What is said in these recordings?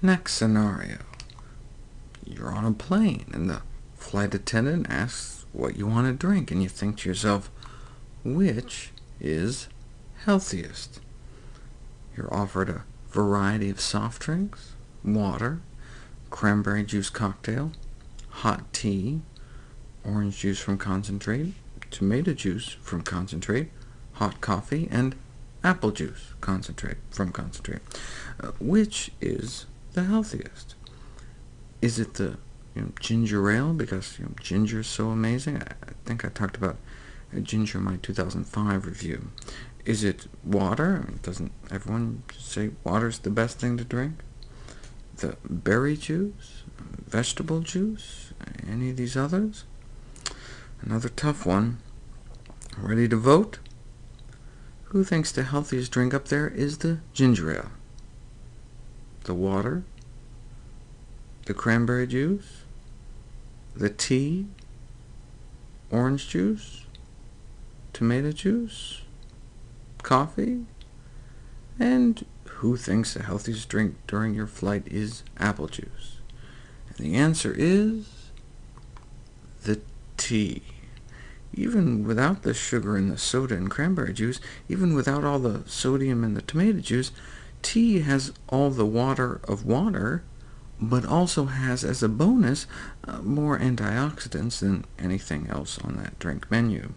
Next scenario. You're on a plane, and the flight attendant asks what you want to drink, and you think to yourself, which is healthiest? You're offered a variety of soft drinks, water, cranberry juice cocktail, hot tea, orange juice from concentrate, tomato juice from concentrate, hot coffee, and apple juice concentrate from concentrate. Uh, which is the healthiest? Is it the you know, ginger ale, because you know, ginger is so amazing? I, think I talked about ginger in my 2005 review. Is it water? Doesn't everyone say water's the best thing to drink? The berry juice? Vegetable juice? Any of these others? Another tough one. Ready to vote? Who thinks the healthiest drink up there is the ginger ale? The water? The cranberry juice? The tea? Orange juice? Tomato juice? Coffee? And who thinks the healthiest drink during your flight is apple juice? And the answer is the tea. Even without the sugar in the soda and cranberry juice, even without all the sodium in the tomato juice, tea has all the water of water, but also has, as a bonus, uh, more antioxidants than anything else on that drink menu.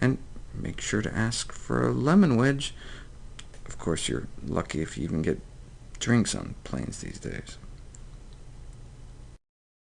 And make sure to ask for a lemon wedge. Of course, you're lucky if you even get drinks on planes these days.